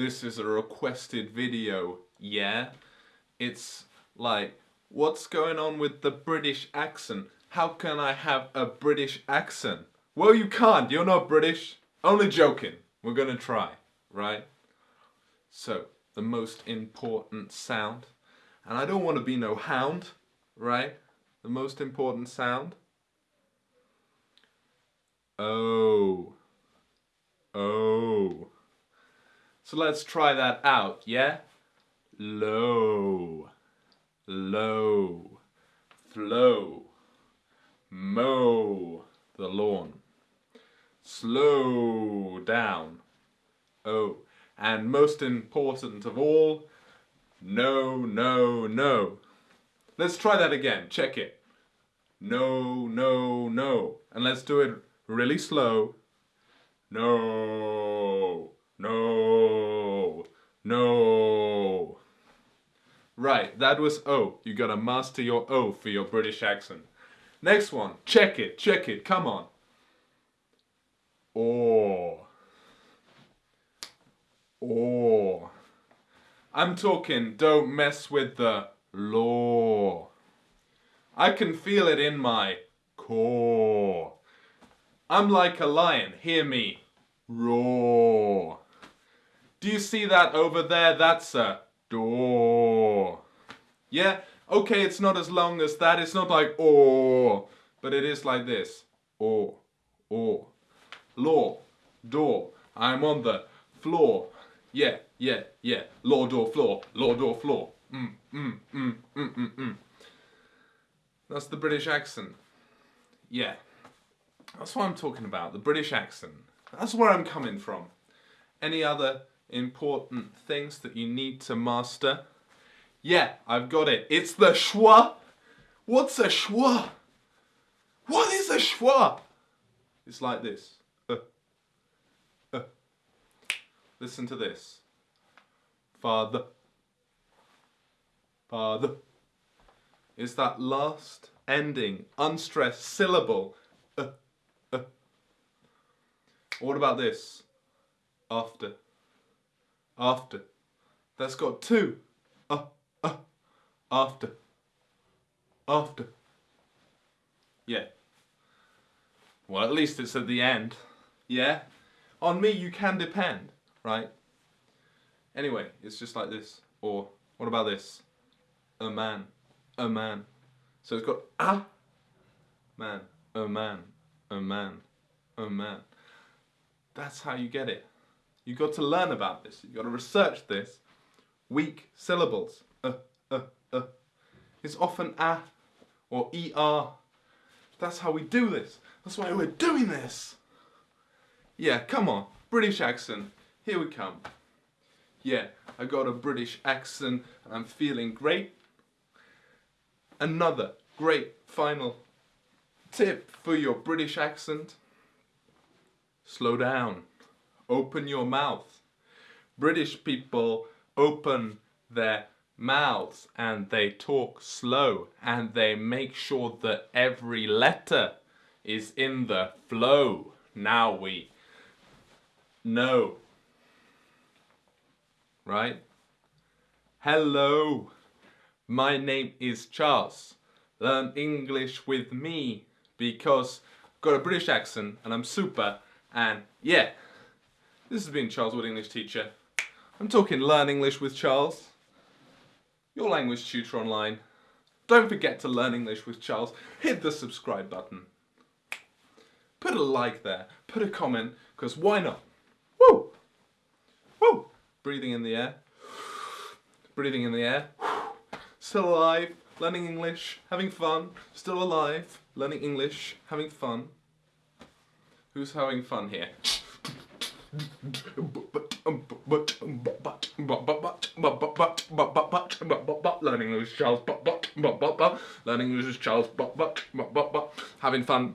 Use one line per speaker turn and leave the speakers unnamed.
this is a requested video, yeah? It's like, what's going on with the British accent? How can I have a British accent? Well, you can't, you're not British. Only joking. We're gonna try, right? So, the most important sound, and I don't want to be no hound, right? The most important sound. Oh. Oh. So let's try that out, yeah? Low. Low. Flow. Mow the lawn. Slow down. Oh. And most important of all, no, no, no. Let's try that again. Check it. No, no, no. And let's do it really slow. No, no, no. Right, that was O. You gotta master your O for your British accent. Next one. Check it, check it. Come on. Or. Or. I'm talking don't mess with the law. I can feel it in my core. I'm like a lion, hear me roar. Do you see that over there? That's a door. Yeah, okay, it's not as long as that. It's not like oh, but it is like this. Oh, oh. Law, door. I'm on the floor. Yeah, yeah, yeah. Law, door, floor. Law, door, floor. Mm, mm, mm, mm, mm, mm. That's the British accent. Yeah. That's what I'm talking about, the British accent. That's where I'm coming from. Any other important things that you need to master? Yeah, I've got it. It's the schwa. What's a schwa? What is a schwa? It's like this. Uh, uh. Listen to this. Father. Father. Is that last ending, unstressed syllable. Uh, uh. What about this? After. After. That's got two. Uh. After. After. Yeah. Well, at least it's at the end. Yeah? On me you can depend, right? Anyway, it's just like this. Or, what about this? A man. A man. So it's got a man. A man. A man. A man. That's how you get it. You've got to learn about this. You've got to research this. Weak syllables. Uh, uh. It's often a or er. That's how we do this. That's why we're doing this. Yeah, come on. British accent. Here we come. Yeah, I got a British accent and I'm feeling great. Another great final tip for your British accent. Slow down. Open your mouth. British people open their mouths and they talk slow and they make sure that every letter is in the flow. Now we know. Right? Hello. My name is Charles. Learn English with me because I've got a British accent and I'm super and yeah. This has been Charles Wood English Teacher. I'm talking Learn English with Charles. Your language tutor online. Don't forget to learn English with Charles. Hit the subscribe button. Put a like there. Put a comment, because why not? Woo! Woo! Breathing in the air. Breathing in the air. Still alive, learning English, having fun. Still alive, learning English, having fun. Who's having fun here? Learning English Charles but but but but but learning English Charles but but but but but having fun